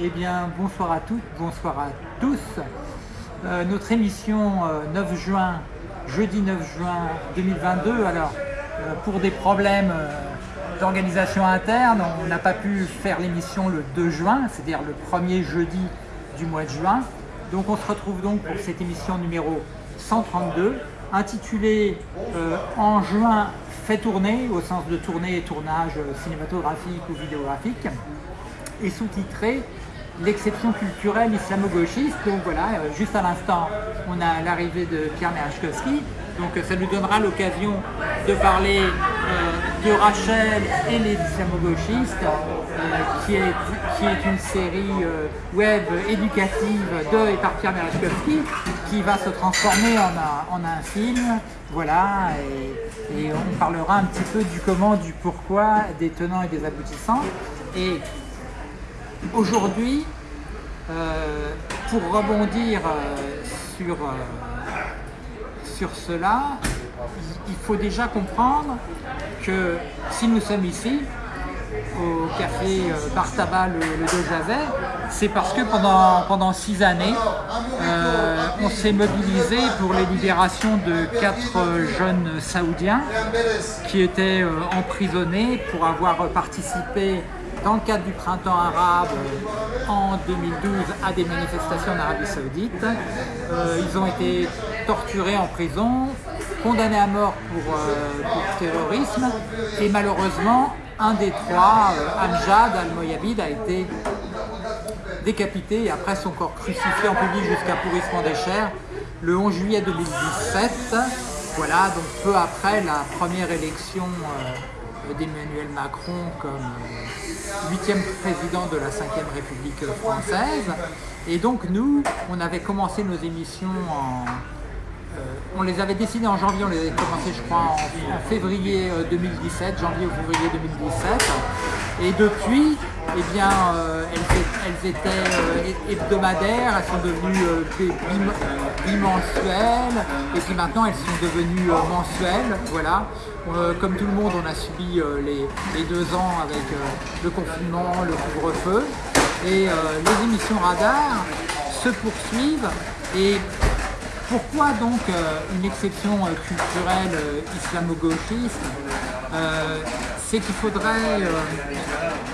Eh bien, bonsoir à toutes, bonsoir à tous. Euh, notre émission euh, 9 juin, jeudi 9 juin 2022. Alors, euh, pour des problèmes euh, d'organisation interne, on n'a pas pu faire l'émission le 2 juin, c'est-à-dire le premier jeudi du mois de juin. Donc, on se retrouve donc pour cette émission numéro 132, intitulée euh, En juin fait tourner, au sens de tournée et tournage euh, cinématographique ou vidéographique, et sous-titrée l'exception culturelle islamo-gauchiste. Donc voilà, euh, juste à l'instant, on a l'arrivée de Pierre Merachkowski. Donc euh, ça nous donnera l'occasion de parler euh, de Rachel et les islamo-gauchistes, qui, est, une série web éducative de et par Pierre Merachkowski, qui va se transformer en un, film. Voilà, et, on parlera un petit peu du comment, du pourquoi, des tenants et des aboutissants. Aujourd'hui, euh, pour rebondir euh, sur, euh, sur cela, il faut déjà comprendre que si nous sommes ici, au café Bar Tabac le, Javets, c'est parce que pendant, pendant six années, on s'est mobilisé pour les libérations de quatre jeunes saoudiens qui étaient emprisonnés pour avoir participé dans le cadre du printemps arabe euh, en 2012 à des manifestations en Arabie Saoudite. Euh, ils ont été torturés en prison, condamnés à mort pour, euh, terrorisme et malheureusement un des trois, Amjad al-Moyabid, a été décapité et après son corps crucifié en public jusqu'à pourrissement des chairs le 11 juillet 2017. Voilà, donc peu après la première élection d'Emmanuel Macron comme euh, huitième président de la 5e République française. Et donc nous, on avait commencé nos émissions en... euh, on les avait décidées en janvier, on les avait commencées je crois en, février euh, 2017, janvier ou février 2017. Et depuis, eh bien, euh, elles, étaient euh, hebdomadaires, elles sont devenues euh, bi- bim- bimensuelles, et puis maintenant elles sont devenues mensuelles. Voilà. Comme tout le monde, on a subi les, les deux ans avec le confinement, le couvre-feu, et les émissions radar se poursuivent. Et pourquoi donc une exception culturelle islamo-gauchiste? C'est qu'il faudrait euh,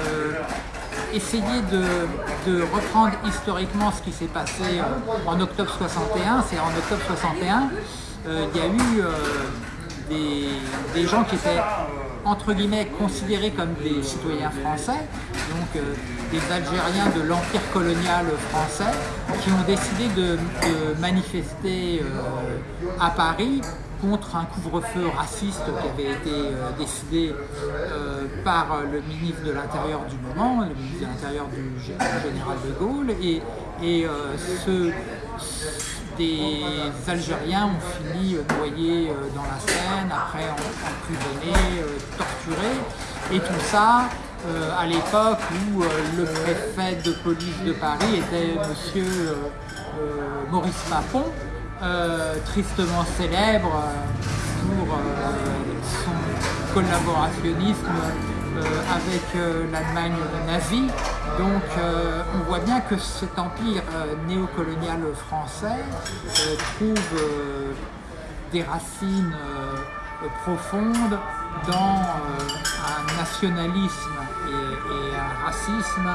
euh, essayer de, reprendre historiquement ce qui s'est passé euh, en octobre 61. C'est en octobre 61, euh, il y a eu des, gens qui étaient entre guillemets considérés comme des citoyens français, donc euh, des Algériens de l'empire colonial français, qui ont décidé de, manifester euh, à Paris contre un couvre-feu raciste qui avait été euh, décidé par le ministre de l'Intérieur du moment, le ministre de l'Intérieur du gé- général de Gaulle, et, ce, des Algériens ont fini euh, noyés euh, dans la Seine, après emprisonnés, euh, torturés, et tout ça à l'époque où le préfet de police de Paris était monsieur Maurice Papon, tristement célèbre pour son collaborationnisme avec euh, l'Allemagne nazie. Donc euh, on voit bien que cet empire euh, néocolonial français euh, trouve euh, des racines euh, profondes dans euh, un nationalisme et, un racisme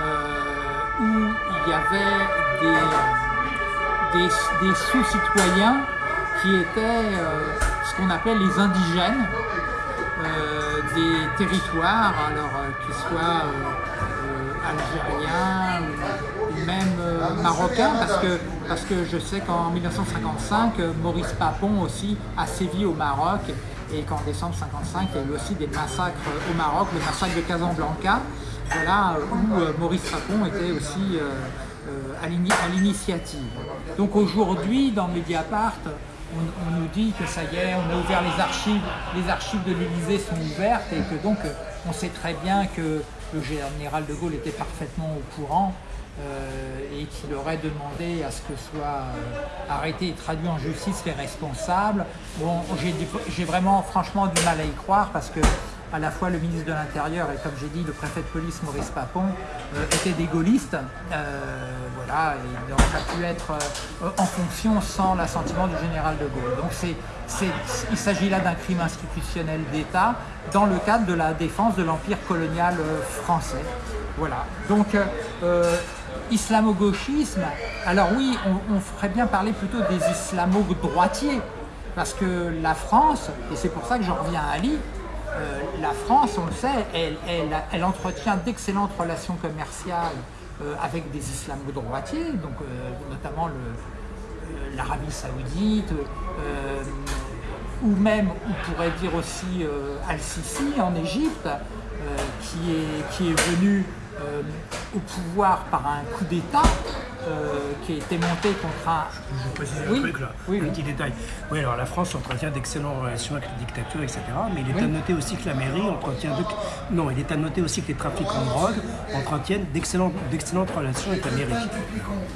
euh, où il y avait des, sous-citoyens qui étaient euh, ce qu'on appelle les indigènes euh, des territoires, alors euh, qu'ils soient euh, euh, algériens ou, même marocains, parce que, je sais qu'en 1955, euh, Maurice Papon aussi a sévi au Maroc et qu'en décembre 55, il y a eu aussi des massacres au Maroc, le massacre de Casablanca, voilà, où Maurice Papon était aussi à l'initiative. Donc aujourd'hui, dans Mediapart, on, nous dit que ça y est, on a ouvert les archives, les archives de l'Élysée sont ouvertes et que donc euh, on sait très bien que le général de Gaulle était parfaitement au courant euh, et qu'il aurait demandé à ce que soient euh, arrêtés et traduits en justice les responsables. Bon, j'ai vraiment franchement du mal à y croire parce que à la fois le ministre de l'Intérieur et comme j'ai dit le préfet de police Maurice Papon étaient des gaullistes. voilà, et il n'aurait pas pu être en fonction sans l'assentiment du général de Gaulle. Donc il s'agit là d'un crime institutionnel d'État dans le cadre de la défense de l'empire colonial français. Voilà. Donc islamo-gauchisme, alors oui, on, ferait bien parler plutôt des islamo-droitiers, parce que la France, et c'est pour ça que j'en reviens à Ali, euh, la France, on le sait, elle, entretient d'excellentes relations commerciales euh, avec des islamo-droitiers, donc euh, notamment l'Arabie Saoudite, ou même, on pourrait dire aussi Al-Sisi en Égypte, qui, est, venu au pouvoir par un coup d'État euh, qui a été monté contre un... Je vous précise un truc là, un petit détail. Oui, alors la France entretient d'excellentes relations avec les dictatures, etc. Mais il est à noter aussi que la mairie entretient... De... Non, il est à noter aussi que les trafiquants de drogue entretiennent d'excellentes relations avec la mairie.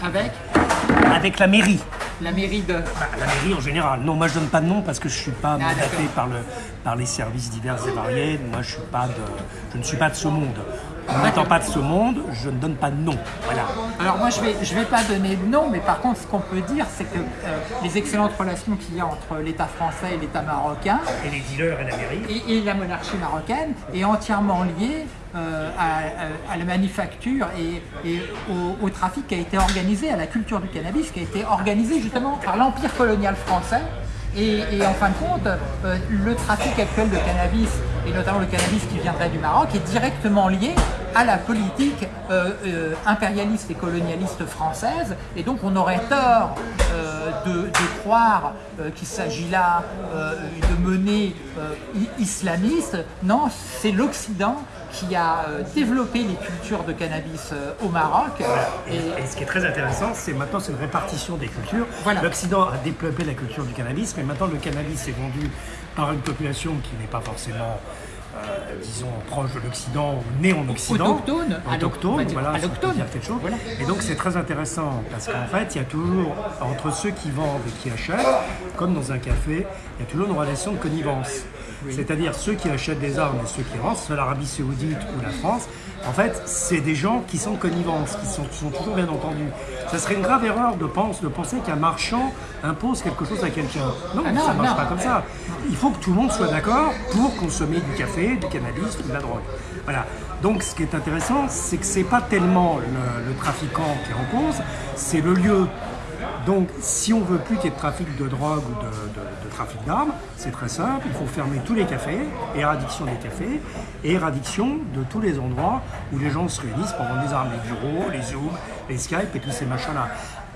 Avec Avec la mairie. La mairie de... Bah, la mairie en général. Non, moi je donne pas de nom parce que je suis pas ah, mandaté par, le, par les services divers et variés. Moi je, suis pas de, je ne suis pas de ce monde. N'étant pas de ce monde, je ne donne pas de nom. Voilà. Alors moi, je ne vais, je vais pas donner de nom, mais par contre, ce qu'on peut dire, c'est que euh, les excellentes relations qu'il y a entre l'État français et l'État marocain... Et les dealers et la mairie. Et, la monarchie marocaine est entièrement liée euh, à, la manufacture et, au, trafic qui a été organisé, à la culture du cannabis qui a été organisé justement par l'Empire colonial français. Et, en fin de compte, euh, le trafic actuel de cannabis et notamment le cannabis qui viendrait du Maroc, est directement lié à la politique euh, euh, impérialiste et colonialiste française. Et donc on aurait tort euh, de, croire qu'il s'agit là de menées islamistes. Non, c'est l'Occident qui a développé les cultures de cannabis au Maroc. Et, ce qui est très intéressant, c'est maintenant c'est une répartition des cultures. L'Occident a développé la culture du cannabis, mais maintenant le cannabis est vendu par une population qui n'est pas forcément euh, disons, proche de l'Occident ou né en Occident. Autochtone. Autochtone, voilà, quelque chose. Et donc c'est très intéressant parce qu'en fait, il y a toujours, entre ceux qui vendent et qui achètent, comme dans un café, il y a toujours une relation de connivence. C'est-à-dire ceux qui achètent des armes et ceux qui rentrent, soit l'Arabie Saoudite ou la France, en fait, c'est des gens qui sont connivence, qui sont, sont toujours bien entendus. Ça serait une grave erreur de, de penser qu'un marchand impose quelque chose à quelqu'un. Non, ah ça ne marche pas comme ça. Il faut que tout le monde soit d'accord pour consommer du café, du cannabis ou de la drogue. Voilà. Donc ce qui est intéressant, c'est que ce n'est pas tellement le, trafiquant qui est en cause, c'est le lieu. Donc si on veut plus qu'il y ait de trafic de drogue ou de, trafic d'armes, c'est très simple, il faut fermer tous les cafés, éradiction des cafés, et éradiction de tous les endroits où les gens se réunissent pour vendre des armes, les bureaux, les Zooms, les Skype et tous ces machins-là.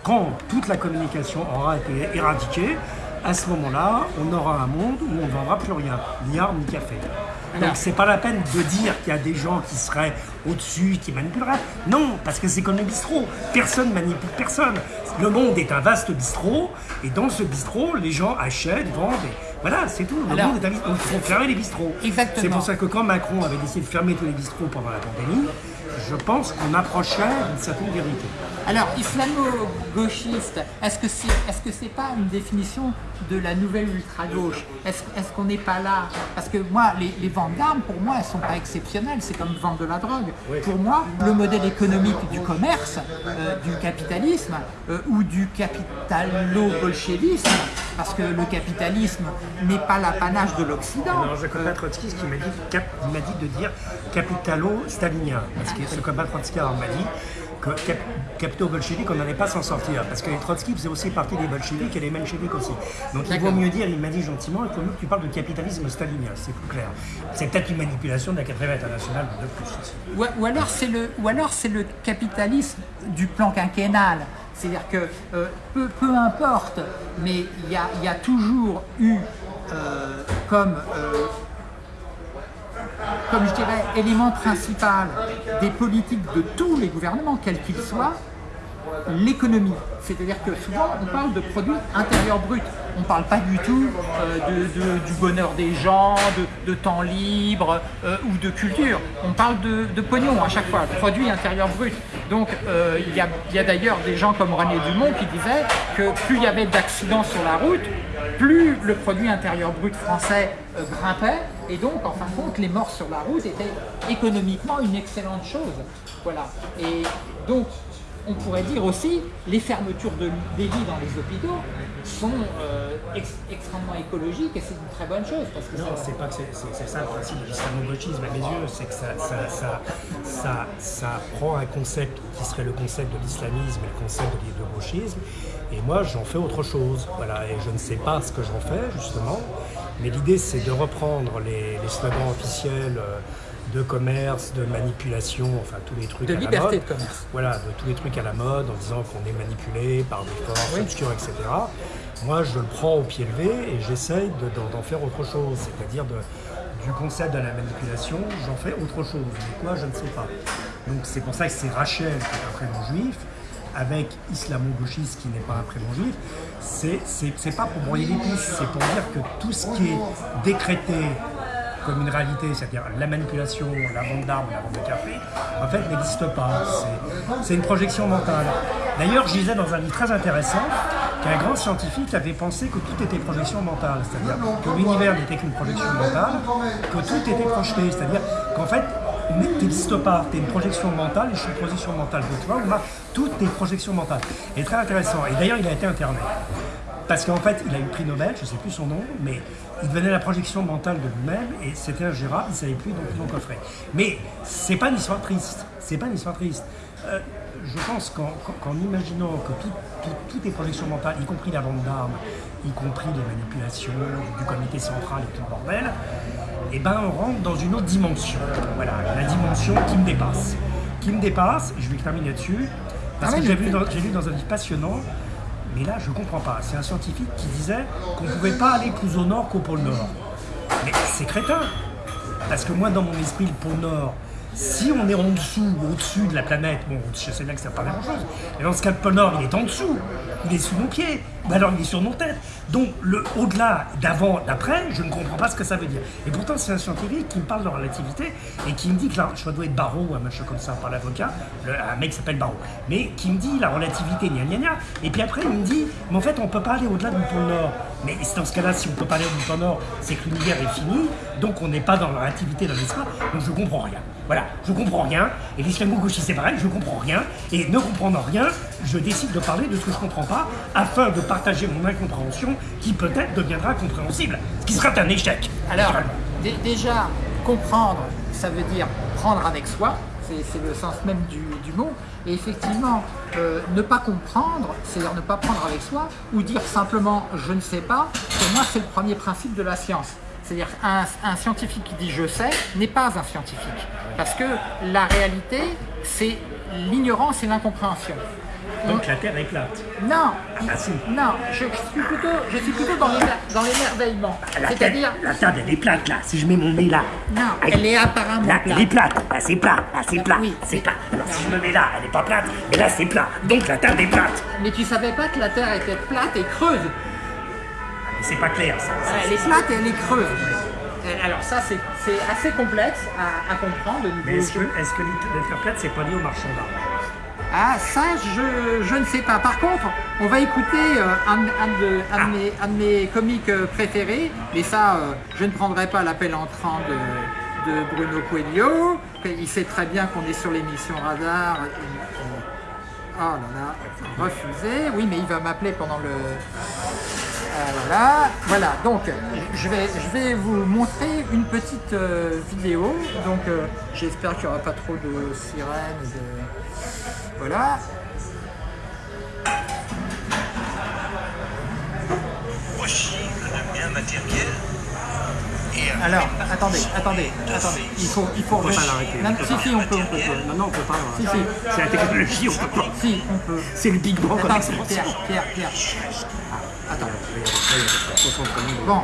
Quand toute la communication aura été éradiquée, à ce moment-là, on aura un monde où on ne vendra plus rien, ni armes, ni café. Donc c'est pas la peine de dire qu'il y a des gens qui seraient au-dessus, qui manipuleraient. Non, parce que c'est comme le bistrot. Personne manipule personne. Le monde est un vaste bistrot, et dans ce bistrot, les gens achètent, vendent. Voilà, c'est tout. Le monde est un bistrot. Il faut fermer les bistrots. C'est pour ça que quand Macron avait décidé de fermer tous les bistrots pendant la pandémie, je pense qu'on approchait d'une certaine vérité. Alors, islamo-gauchiste, est-ce que c'est est -ce c'est pas une définition de la nouvelle ultra-gauche? Est-ce qu'on n'est pas là? Parce que moi, les, ventes d'armes, pour moi, elles ne sont pas exceptionnelles. C'est comme vendre de la drogue. Pour moi, le modèle économique du commerce, euh, du capitalisme euh, ou du capitalo-bolchevisme, parce que le capitalisme n'est pas l'apanage de l'Occident. Non, je connais Trotsky, qui m'a dit, dit de dire capitalo-stalinien. Parce que ce que Trotsky m'a dit, que capitaux bolcheviques, on n'allait pas s'en sortir. Parce que les Trotsky faisaient aussi partie des bolcheviques et les mencheviques aussi. Donc il vaut mieux dire, il m'a dit gentiment, il faut mieux que tu parles de capitalisme stalinien, c'est plus clair. C'est peut-être une manipulation de la quatrième internationale de plus. Ou, alors c'est le, ou alors c'est le capitalisme du plan quinquennal. C'est-à-dire que euh, peu, importe, mais il y a, y a, toujours eu euh, comme euh, comme je dirais, élément principal des politiques de tous les gouvernements, quels qu'ils soient, l'économie. C'est-à-dire que souvent, on parle de produits intérieurs bruts. On ne parle pas du tout euh, du bonheur des gens, de, temps libre euh, ou de culture. On parle de, pognon à chaque fois, de produits intérieurs bruts. Donc, euh, il y a, a d'ailleurs des gens comme René Dumont qui disaient que plus il y avait d'accidents sur la route, plus le produit intérieur brut français grimpait Et donc, en fin de compte, les morts sur la route étaient économiquement une excellente chose. Voilà. Et donc, on pourrait dire aussi, les fermetures de, des lits dans les hôpitaux sont euh, extrêmement écologiques et c'est une très bonne chose. Parce que non, c'est pas que c'est ça le principe de l'islamo-gauchisme à mes yeux, c'est que ça, ça, ça, ça, prend un concept qui serait le concept de l'islamisme et le concept de gauchisme, et moi j'en fais autre chose. Voilà, et je ne sais pas ce que j'en fais justement, mais l'idée c'est de reprendre les, les slogans officiels. Euh, de commerce, de manipulation, enfin tous les trucs de à liberté la mode. de commerce. Voilà, de tous les trucs à la mode en disant qu'on est manipulé par des forces obscures, etc. Moi, je le prends au pied levé et j'essaye d'en faire autre chose, c'est-à-dire du concept de la manipulation, j'en fais autre chose. Mais quoi, je ne sais pas. Donc c'est pour ça que c'est Rachel qui est un prénom juif, avec islamo-gauchiste qui n'est pas un prénom juif, c'est pas pour broyer les pistes, c'est pour dire que tout ce qui est décrété comme une réalité, c'est-à-dire la manipulation, la vente d'armes, la vente de café, en fait n'existe pas. C'est une projection mentale. D'ailleurs, je disais dans un livre très intéressant qu'un grand scientifique avait pensé que tout était projection mentale, c'est-à-dire que l'univers n'était qu'une projection mentale, que tout était projeté, c'est-à-dire qu'en fait, tu n'existes pas, tu es une projection mentale et je suis une projection mentale de toi, tout est projection mentale. Et très intéressant. Et d'ailleurs, il a été interné. Parce qu'en fait, il a eu le prix Nobel, je ne sais plus son nom, mais il devenait la projection mentale de lui-même et c'était ingérable, il ne savait plus, donc il coffrait. Mais c'est pas une histoire triste, c'est pas une histoire triste. Euh, je pense qu'en imaginant que tout, tout, est projection mentale, y compris la vente d'armes, y compris les manipulations du comité central et tout le bordel, eh ben on rentre dans une autre dimension. Voilà, la dimension qui me dépasse. Qui me dépasse, je vais terminer là-dessus, parce ah que j'ai vu, vu dans un livre passionnant mais là, je ne comprends pas. C'est un scientifique qui disait qu'on ne pouvait pas aller plus au nord qu'au pôle nord. Mais c'est crétin. Parce que moi, dans mon esprit, le pôle nord, si on est en dessous ou au-dessus de la planète, bon, je sais bien que ça pas la même chose, mais dans ce cas, le pôle Nord, il est en dessous, il est sous nos pieds, mais alors il est sur nos têtes. Donc, le au-delà, d'avant, d'après, je ne comprends pas ce que ça veut dire. Et pourtant, c'est un scientifique qui me parle de relativité et qui me dit que là, je dois être Barreau, un machin comme ça, par l'avocat, un mec s'appelle Barreau, mais qui me dit la relativité, gna gna gna, et puis après, il me dit, mais en fait, on ne peut pas aller au-delà du pôle Nord. Mais dans ce cas-là, si on ne peut pas aller au pôle Nord, c'est que l'univers est fini, donc on n'est pas dans la relativité, dans l'espace, donc je ne comprends rien. Voilà, je comprends rien, et l'islamo-gauchiste c'est pareil, je comprends rien, et ne comprenant rien, je décide de parler de ce que je comprends pas, afin de partager mon incompréhension, qui peut-être deviendra compréhensible, ce qui sera un échec. Alors, déjà, comprendre, ça veut dire prendre avec soi, c'est le sens même du, mot, et effectivement, euh, ne pas comprendre, c'est-à-dire ne pas prendre avec soi, ou dire simplement « je ne sais pas », pour moi c'est le premier principe de la science. C'est-à-dire un scientifique qui dit « je sais » n'est pas un scientifique. Parce que la réalité, c'est l'ignorance et l'incompréhension. Donc la Terre est plate Non, ah, non, je, suis plutôt, je suis plutôt dans l'émerveillement. C'est-à-dire... La Terre, elle est plate là, si je mets mon nez là. Non, elle est apparemment là, plate. Elle est plate, là c'est plat, là c'est plat, oui, c'est plat. Alors si je me mets là, elle n'est pas plate, mais là c'est plat. Donc la Terre est plate. Mais tu savais pas que la Terre était plate et creuse c'est pas clair ça. Elle est plate et elle est creuse. Alors ça, c'est assez complexe à, comprendre. Mais est-ce que, est que plate, c'est pas lié au marchand d'art? Ah, ça, je, je, ne sais pas. Par contre, on va écouter euh, un, de, un, de mes, un, de, mes, comiques euh, préférés, mais ça, euh, je ne prendrai pas l'appel entrant de, de, Bruno Coelho. Il sait très bien qu'on est sur l'émission Radar. Oh là là, refusé. Oui, mais il va m'appeler pendant le... voilà, voilà. Donc, je vais, je vais vous montrer une petite vidéo. Donc, j'espère qu'il n'y aura pas trop de sirènes. Voilà. Alors, attendez, attendez, attendez. Il faut, il faut. pas l'arrêter. Si, si, on peut, on peut. Non, non, on peut pas. Si, si. C'est la technologie, on peut pas. Si, on peut. C'est le Big Bang. Attends, Pierre, Pierre, Pierre. Ah, attends. Bon.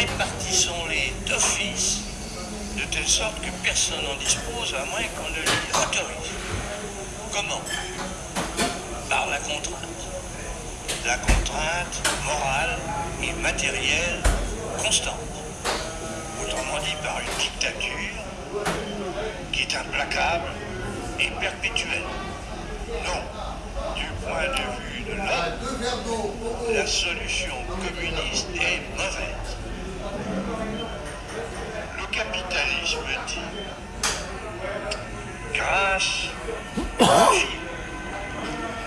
Répartissons-les d'office de telle sorte que personne n'en dispose à moins qu'on ne l'y autorise. Comment? Par la contrainte. La contrainte morale et matérielle constante. Autrement dit par une dictature qui est implacable et perpétuelle. Non, du point de vue de l'homme, la solution communiste est mauvaise. Capitalisme dit, grâce au film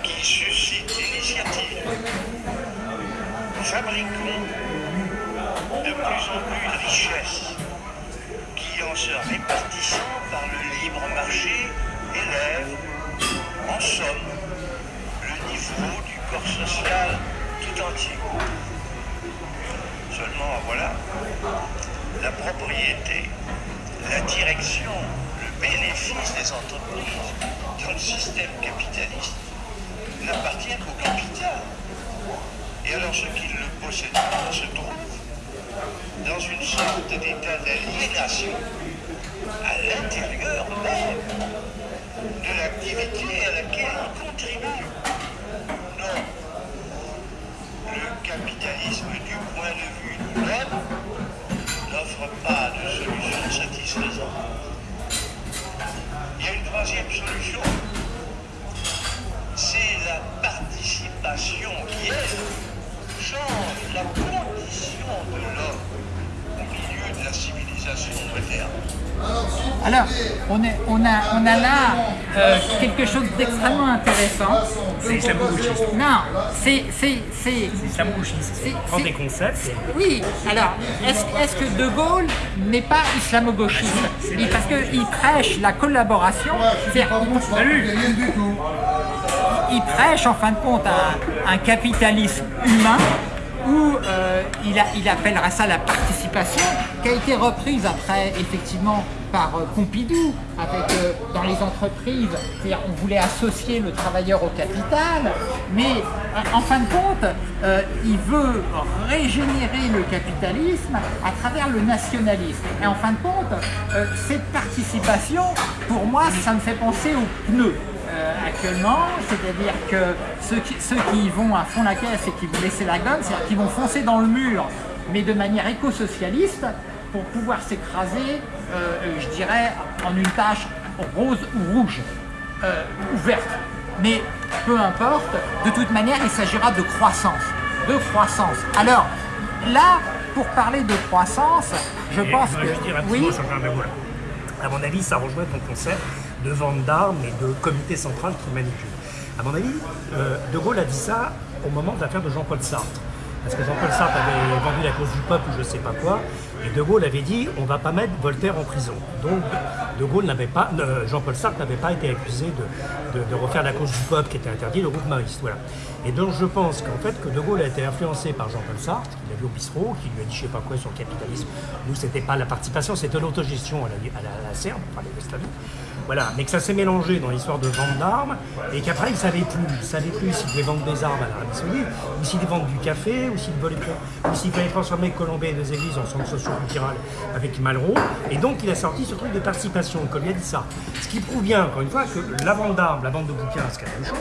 qui suscite l'initiative, fabriquons de plus en plus de richesses qui, en se répartissant par le libre marché, élèvent, en somme, le niveau du corps social tout entier. Seulement, voilà, la propriété, la direction, le bénéfice des entreprises dans le système capitaliste n'appartiennent qu'au capital. Et alors ceux qui le possèdent se trouvent dans une sorte d'état d'aliénation à l'intérieur même de l'activité à laquelle ils contribuent. Non. Le capitalisme, du point de vue de l'homme, n'offre pas de solution satisfaisante. Il y a une troisième solution. C'est la participation qui, elle, change la condition de l'homme au milieu de la civilisation moderne. Alors, on, a là euh, quelque chose d'extrêmement intéressant. C'est islamo-gauchiste. Non, c'est... c'est, islamo-gauchiste. C'est- des concepts. oui, alors, est-ce que De Gaulle n'est pas islamo-gauchiste? Parce qu'il prêche la collaboration, c'est-à-dire, il prêche en fin de compte un, un capitalisme humain où euh, il, a- il appellera ça la participation, qui a été reprise après effectivement par euh, Pompidou, avec euh, dans les entreprises, c'est-à-dire on voulait associer le travailleur au capital, mais euh, en fin de compte, il veut régénérer le capitalisme à travers le nationalisme. Et en fin de compte, cette participation, pour moi, ça me fait penser aux pneus actuellement, c'est-à-dire que ceux qui, ceux qui vont à fond la caisse et qui vont laisser la gomme, c'est-à-dire qu'ils vont foncer dans le mur, mais de manière éco-socialiste, pour pouvoir s'écraser, euh, euh, je dirais, en une tache rose ou rouge, euh, ou verte. Mais peu importe, de toute manière, il s'agira de croissance. De croissance. Alors, là, pour parler de croissance, je Et pense je que... petit oui, mot. À mon avis, ça rejoint ton concept de vente d'armes et de comité central qui manipule. À mon avis, euh, De Gaulle a dit ça au moment de l'affaire de Jean-Paul Sartre. Parce que Jean-Paul Sartre avait vendu la cause du peuple ou je sais pas quoi, et De Gaulle avait dit on va pas mettre Voltaire en prison. Donc De Gaulle n'avait pas, euh, Jean-Paul Sartre n'avait pas été accusé de refaire la cause du peuple qui était interdit, le groupe mariste. Voilà. Et donc je pense qu'en fait que De Gaulle a été influencé par Jean-Paul Sartre, qu'il a vu au bistrot, qui lui a dit je sais pas quoi sur le capitalisme. Nous c'était pas la participation, c'était l'autogestion à la, à la, à la Serbe, enfin les. Voilà, mais que ça s'est mélangé dans l'histoire de vente d'armes et qu'après il savait plus, il savait plus s'il devait vendre des armes à l'Arabie Saoudite, ou s'il vendait du café, ou s'il fallait transformer Colombay et des églises en centre socio-culturel avec Malraux. Et donc il a sorti ce truc de participation, comme il a dit ça. Ce qui prouve bien, encore une fois, que la vente d'armes, la vente de bouquins, c'est la même chose.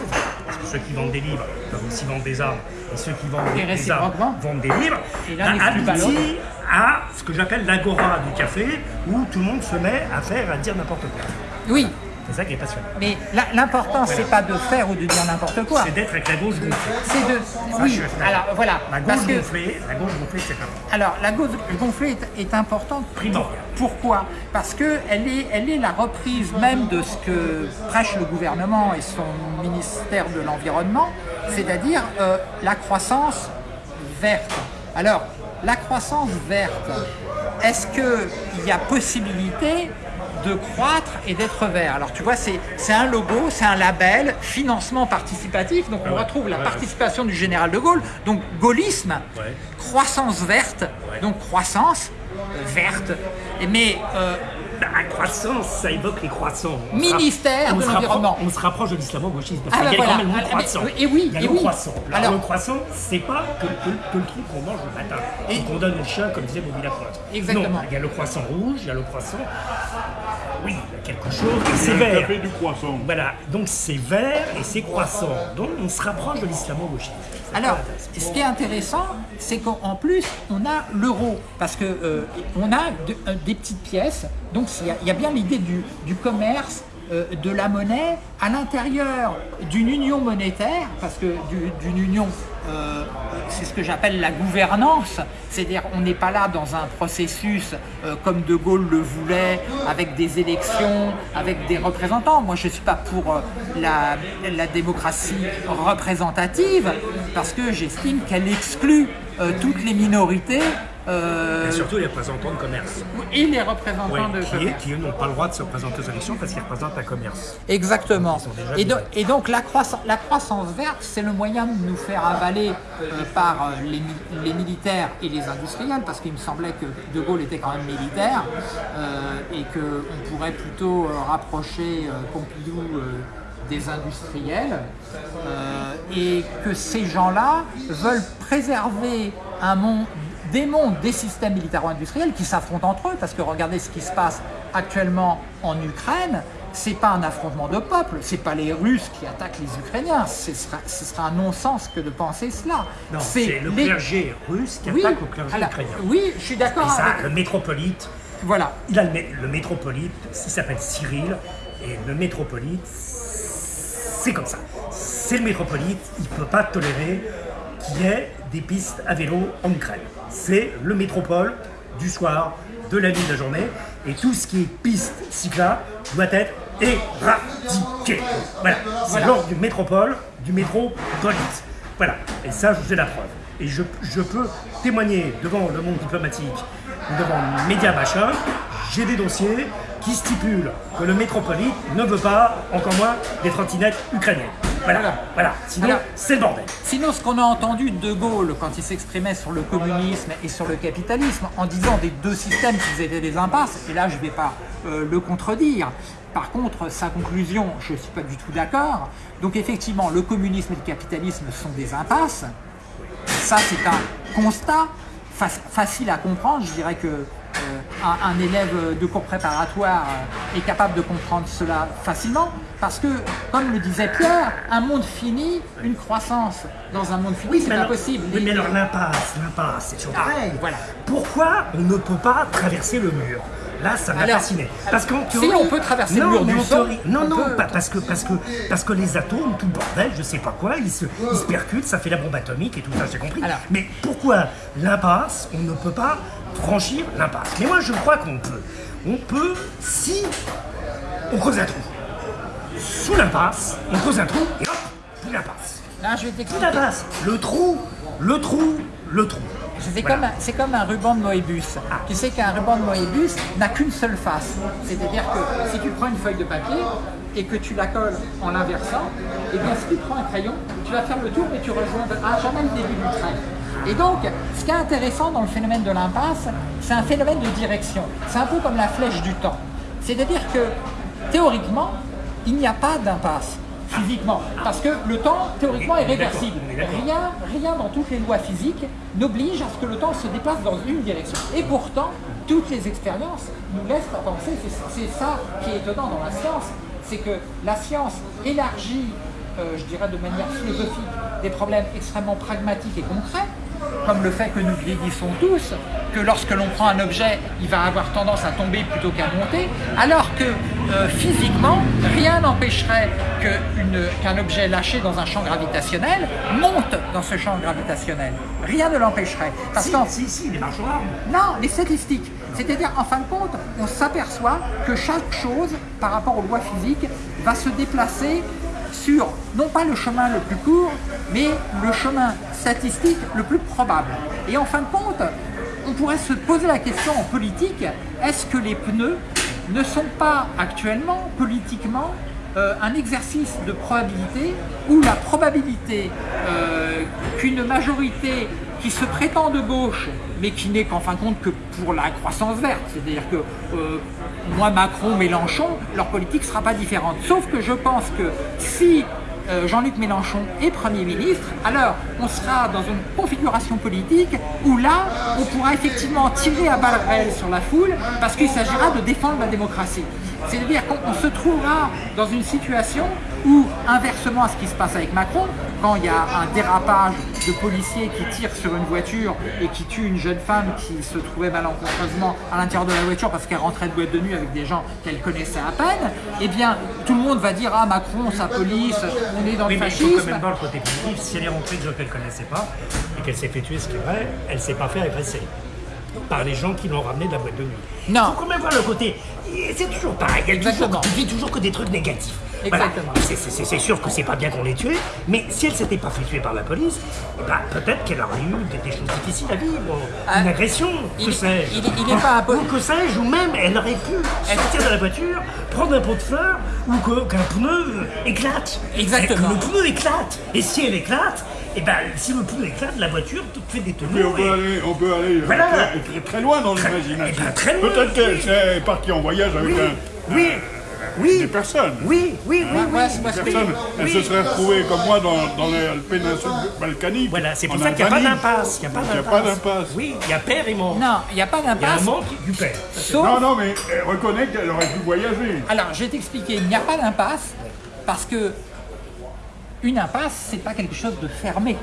Parce que ceux qui vendent des livres peuvent aussi vendre des armes, et ceux qui vendent Et des armes vendent des livres. Et aboutit à ce que j'appelle l'agora du café, où tout le monde se met à faire, à dire n'importe quoi. oui, C'est ça qui est passionnant. mais l'important, c'est pas de faire ou de dire n'importe quoi. C'est d'être avec la gauche gonflée. C'est de. Je Oui, alors voilà. La Parce gauche que, gonflée, la gauche gonflée, c'est important. alors, la gauche gonflée est, est importante. Primordial. Pourquoi? Parce qu'elle est, elle est la reprise même de ce que prêche le gouvernement et son ministère de l'Environnement, c'est-à-dire euh, la croissance verte. Alors, la croissance verte, est-ce qu'il y a possibilité de croître et d'être vert? Alors tu vois, c'est un logo, c'est un label, financement participatif, donc on retrouve la participation du général de Gaulle, donc gaullisme, croissance verte, donc croissance verte, mais euh, La croissance, ça évoque les croissants. On Ministère de l'Environnement. On se rapproche de l'islamo-gauchisme. Parce Ah, qu'il y a bah quand voilà. même le mot Ah, mais- et oui, Il y a et le oui. croissant. Alors, Alors- le croissant, c'est pas que, que- que le truc qu'on mange le matin. Et- qu'on donne au chien, comme disait Bobby Lapointe. Exactement. Non, il y a le croissant rouge, il y a le croissant oui, quelque chose, Un vert. café du croissant. Voilà, donc c'est vert et c'est croissant. Donc on se rapproche de l'islamo-gauchisme. Alors, ce qui est intéressant, c'est qu'en plus, on a l'euro, parce que euh, on a de- euh, des petites pièces, donc il y a- il y, a bien l'idée du, du commerce, de la monnaie, à l'intérieur d'une union monétaire, parce que du- d'une union, euh, c'est ce que j'appelle la gouvernance, c'est-à-dire on n'est pas là dans un processus euh, comme De Gaulle le voulait, avec des élections, avec des représentants. Moi, je ne suis pas pour euh, la, démocratie représentative, parce que j'estime qu'elle exclut euh, toutes les minorités euh, Et surtout les représentants de commerce. et les représentants de qui, est- qui eux n'ont pas le droit de se présenter aux élections parce qu'ils représentent un commerce. Exactement. Et, do- virés. et donc la croissance, la croissance verte, c'est le moyen de nous faire avaler euh, par euh, les, mi- les militaires et les industriels, parce qu'il me semblait que De Gaulle était quand même militaire, et qu'on pourrait plutôt rapprocher Pompidou des industriels, euh, et que ces gens-là veulent préserver un monde, des mondes, des systèmes militaro-industriels qui s'affrontent entre eux, parce que regardez ce qui se passe actuellement en Ukraine, c'est pas un affrontement de peuples, c'est pas les Russes qui attaquent les Ukrainiens, ce sera, ce sera un non-sens que de penser cela. Non, c'est le les- clergé russe qui oui, attaque au clergé alors, ukrainien. oui, je suis d'accord avec... le métropolite, Voilà, il a le, le métropolite, il s'appelle Cyril, et le métropolite, c'est comme ça. C'est le métropolite, il ne peut pas tolérer qu'il y ait des pistes à vélo en Ukraine. C'est le métropole du soir, de la nuit, de la journée, et tout ce qui est piste cyclable doit être éradiqué. Voilà, c'est Voilà. l'ordre du métropole, du métropolite. Voilà, et ça, je vous ai la preuve. Et je, je peux témoigner devant le monde diplomatique, devant médias machin, j'ai des dossiers qui stipulent que le métropolite ne veut pas, encore moins, des trottinettes ukrainiennes. Voilà, Voilà. voilà. Sinon, c'est le bordel. Sinon, ce qu'on a entendu de De Gaulle quand il s'exprimait sur le communisme et sur le capitalisme, en disant des deux systèmes qu'ils étaient des impasses, et là je ne vais pas euh, le contredire. Par contre, sa conclusion, je ne suis pas du tout d'accord. Donc effectivement, le communisme et le capitalisme sont des impasses. Ça, c'est un constat fac- facile à comprendre. Je dirais que euh, un, un élève de cours préparatoire est capable de comprendre cela facilement. Parce que, comme le disait Pierre, un monde fini, une croissance dans un monde fini, c'est pas possible. Oui, mais alors l'impasse, l'impasse, c'est toujours pareil. voilà. Pourquoi on ne peut pas traverser le mur? Là, ça m'a fasciné. Parce qu'en si on peut traverser le Non, mur mais du son, Non, on non, peut- pas- parce que, parce, que, parce que les atomes, tout le bordel, je sais pas quoi, ils se, ils se percutent, ça fait la bombe atomique et tout ça, j'ai compris. Alors. mais pourquoi l'impasse, on ne peut pas franchir l'impasse? Mais moi, je crois qu'on peut. On peut si on creuse un trou. Sous l'impasse, on creuse un trou et hop, plus l'impasse. Là, je vais t'expliquer. l'impasse. Le trou, le trou, le trou. C'est Voilà. comme, un- c'est comme un ruban de Moebius. Tu sais qu'un ruban de Moebius n'a qu'une seule face. C'est-à-dire que si tu prends une feuille de papier et que tu la colles en l'inversant, et bien si tu prends un crayon, tu vas faire le tour et tu rejoindras jamais le début du trait. Et donc, ce qui est intéressant dans le phénomène de l'impasse, c'est un phénomène de direction. C'est un peu comme la flèche du temps. C'est-à-dire que, théoriquement, il n'y a pas d'impasse physiquement. Parce que le temps, théoriquement, est réversible. Rien, rien dans toutes les lois physiques n'oblige à ce que le temps se déplace dans une direction. Et pourtant, toutes les expériences nous laissent à penser, c'est ça qui est étonnant dans la science, c'est que la science élargit, je dirais de manière philosophique, des problèmes extrêmement pragmatiques et concrets, comme le fait que nous vieillissons tous, que lorsque l'on prend un objet, il va avoir tendance à tomber plutôt qu'à monter, alors que euh, physiquement, rien n'empêcherait qu'un objet lâché dans un champ gravitationnel monte dans ce champ gravitationnel. Rien ne l'empêcherait. Parce Si, si, si, les non, les statistiques. C'est-à-dire, en fin de compte, on s'aperçoit que chaque chose, par rapport aux lois physiques, va se déplacer sur, non pas le chemin le plus court, mais le chemin statistique le plus probable. Et en fin de compte, on pourrait se poser la question en politique, est-ce que les pneus ne sont pas actuellement, politiquement, euh, un exercice de probabilité où la probabilité euh, qu'une majorité qui se prétend de gauche, mais qui n'est qu'en fin de compte que pour la croissance verte, c'est-à-dire que euh, moi, Macron, Mélenchon, leur politique ne sera pas différente. Sauf que je pense que si euh, Jean-Luc Mélenchon est Premier ministre, alors on sera dans une configuration politique où là, on pourra effectivement tirer à balles réelles sur la foule parce qu'il s'agira de défendre la démocratie. C'est-à-dire qu'on se trouvera dans une situation où, inversement à ce qui se passe avec Macron, quand il y a un dérapage de policiers qui tirent sur une voiture et qui tuent une jeune femme qui se trouvait malencontreusement à l'intérieur de la voiture parce qu'elle rentrait de boîte de nuit avec des gens qu'elle connaissait à peine, eh bien, tout le monde va dire « Ah, Macron, sa police, on est dans Oui, le mais il faut fascisme quand même voir le côté positif. Si elle est rentrée de gens qu'elle ne connaissait pas et qu'elle s'est fait tuer, ce qui est vrai, elle ne s'est pas fait agresser par les gens qui l'ont ramenée de la boîte de nuit. Non. Il faut quand même voir le côté. C'est toujours pareil. Elle toujours, tu dis toujours que des trucs négatifs. Exactement. C'est- sûr que c'est pas bien qu'on l'ait tuée, mais si elle s'était pas fait tuer par la police, eh ben, peut-être qu'elle aurait eu des, des choses difficiles à vivre. Ah, Une agression, il- que sais-je. il- il est pas Ou que sais-je, ou même elle aurait pu sortir de la voiture, prendre un pot de fleurs, ou qu'un pneu éclate. Exactement. Et que le pneu éclate. Et si elle éclate, et ben si le pneu éclate, la voiture te fait des Mais on tonneaux. peut et- aller, on peut aller Voilà. très, très- très loin dans l'imagination. eh ben, très loin. Peut-être qu'elle s'est partie en voyage avec Oui, un- oui, oui. des personnes. Oui, oui, oui, oui. Moi, c'est- moi, Des c'est- personnes. Elle oui. se serait retrouvée comme moi dans, dans la péninsule balkanique. Voilà, c'est pour ça qu'il n'y a pas d'impasse. Il n'y a pas d'impasse. pas d'impasse. Oui, il y a père et manque. Non, il n'y a pas Il y a un d'impasse. manque du père. Sauf, Non, non, mais elle reconnaît qu'elle aurait pu voyager. alors je vais t'expliquer, il n'y a pas d'impasse parce que une impasse, c'est pas quelque chose de fermé.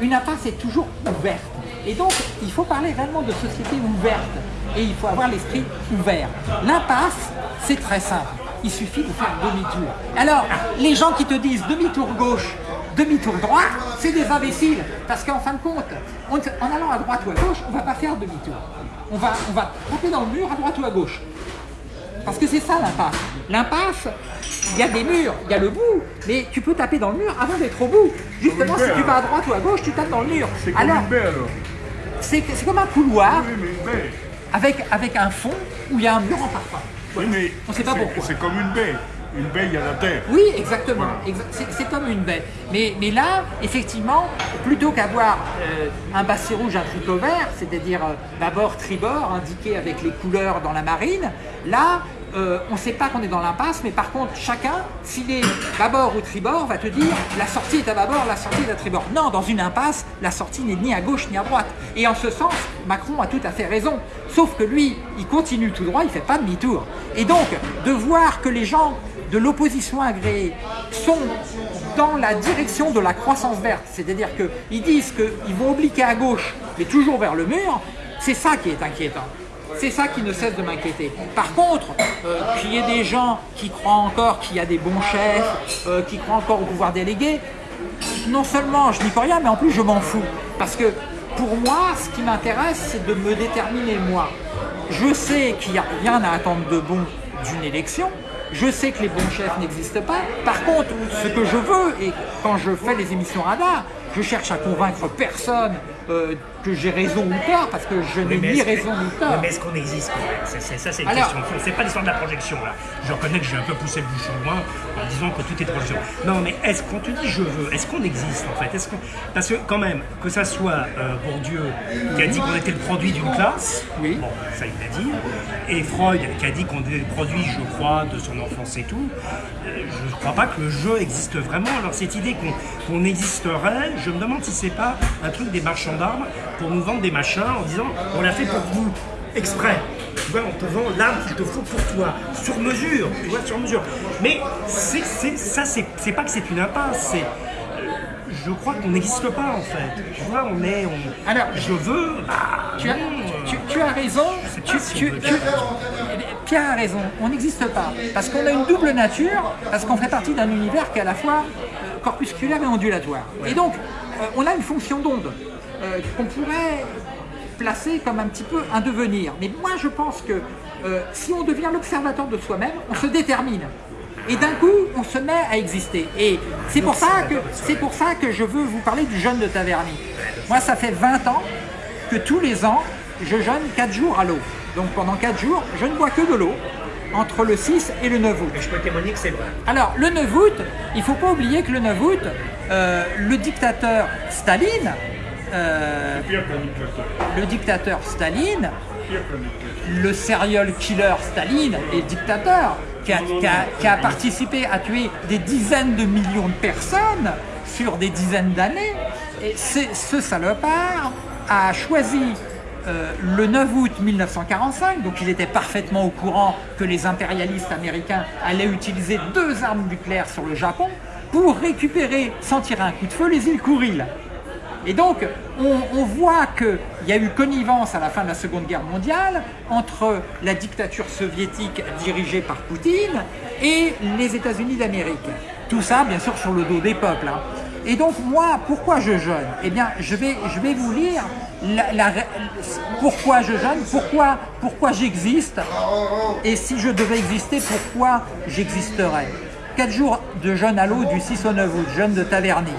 Une impasse est toujours ouverte. Et donc, il faut parler réellement de société ouverte. Et il faut avoir l'esprit ouvert. L'impasse, c'est très simple. Il suffit de faire demi-tour. Alors, les gens qui te disent demi-tour gauche, demi-tour droite, c'est des imbéciles. Parce qu'en fin de compte, en allant à droite ou à gauche, on ne va pas faire demi-tour. On va, on taper dans le mur à droite ou à gauche. Parce que c'est ça l'impasse. L'impasse, il y a des murs, il y a le bout, mais tu peux taper dans le mur avant d'être au bout. Justement, si tu vas à droite ou à gauche, tu tapes dans le mur. C'est comme Alors, une baie alors. c'est comme un couloir Oui, mais une baie. avec, avec un fond où il y a un mur en. Oui, mais On sait pas pourquoi. C'est comme une baie. Une baie, a la terre. Oui, exactement. Exa- c'est- C'est comme une baie. Mais, mais là, effectivement, plutôt qu'avoir euh, un basset rouge, un tricot vert, c'est-à-dire euh, bâbord, tribord, indiqué avec les couleurs dans la marine, là, euh, on ne sait pas qu'on est dans l'impasse, mais par contre, chacun, s'il est bâbord ou tribord, va te dire la sortie est à bâbord, la sortie est à tribord. Non, dans une impasse, la sortie n'est ni à gauche ni à droite. Et en ce sens, Macron a tout à fait raison. Sauf que lui, il continue tout droit, il ne fait pas demi-tour. Et donc, de voir que les gens de l'opposition agréée sont dans la direction de la croissance verte, c'est-à-dire qu'ils disent qu'ils vont obliquer à gauche, mais toujours vers le mur, c'est ça qui est inquiétant. C'est ça qui ne cesse de m'inquiéter. Par contre, euh, qu'il y ait des gens qui croient encore qu'il y a des bons chefs, euh, qui croient encore au pouvoir délégué, non seulement je n'y peux rien, mais en plus je m'en fous. Parce que pour moi, ce qui m'intéresse, c'est de me déterminer moi. Je sais qu'il n'y a rien à attendre de bon d'une élection. Je sais que les bons chefs n'existent pas. Par contre, ce que je veux, et quand je fais les émissions radar, je cherche à convaincre personne euh, que j'ai raison ou tort, parce que je n'ai ni raison ni tort. mais est-ce qu'on existe C'est- Ça, c'est une Alors- question. de fond. C'est pas l'histoire de la projection, là. Je reconnais que j'ai un peu poussé le bouchon loin en disant que tout est projection. Non, mais est-ce qu'on te dit je veux Est-ce qu'on existe, en fait? Est-ce qu'on- Parce que, quand même, que ça soit euh, Bourdieu qui a dit qu'on était le produit d'une classe, Oui. bon, ça il l'a dit, et Freud qui a dit qu'on est le produit, je crois, de son enfance et tout, euh, je ne crois pas que le jeu existe vraiment. Alors, cette idée qu'on qu'on existerait, je me demande si c'est pas un truc des marchands d'armes pour nous vendre des machins en disant on l'a fait pour vous, exprès. Tu vois, on te vend l'arme qu'il te faut pour toi, sur mesure, tu vois, sur mesure. Mais c'est, ça, c'est, pas que c'est une impasse, c'est. euh, Je crois qu'on n'existe pas en fait. Tu vois, on est. On, Alors, je veux. Bah, Tu as, euh, tu, tu as raison, tu, Pierre a raison, on n'existe pas. Parce qu'on a une double nature, parce qu'on fait partie d'un univers qui est à la fois euh, corpusculaire et ondulatoire. Et donc, on a une fonction d'onde euh, qu'on pourrait placer comme un petit peu un devenir. Mais moi, je pense que euh, si on devient l'observateur de soi-même, on se détermine. Et d'un coup, on se met à exister. Et c'est pour, ça que, c'est pour ça que je veux vous parler du jeûne de Taverny. Moi, ça fait 20 ans que tous les ans, je jeûne 4 jours à l'eau. Donc pendant 4 jours, je ne bois que de l'eau entre le 6 et le 9 août. je peux témoigner que c'est vrai. Alors, le 9 août, il ne faut pas oublier que le 9 août, euh, le dictateur Staline, euh, le dictateur Staline, le serial killer Staline est dictateur, qui a, participé à tuer des dizaines de millions de personnes sur des dizaines d'années. Et ce salopard a choisi euh, le 9 août 1945, donc il était parfaitement au courant que les impérialistes américains allaient utiliser deux armes nucléaires sur le Japon pour récupérer, sans tirer un coup de feu, les îles Kouril. Et donc, on, voit qu'il y a eu connivence à la fin de la Seconde Guerre mondiale entre la dictature soviétique dirigée par Poutine et les États-Unis d'Amérique. Tout ça, bien sûr, sur le dos des peuples. Hein. Et donc, moi, pourquoi je jeûne? Eh bien, je vais, je vais vous lire pourquoi je jeûne, pourquoi, pourquoi j'existe, et si je devais exister, pourquoi j'existerais. Quatre jours de jeûne à l'eau du 6 au 9 août, jeûne de Taverny.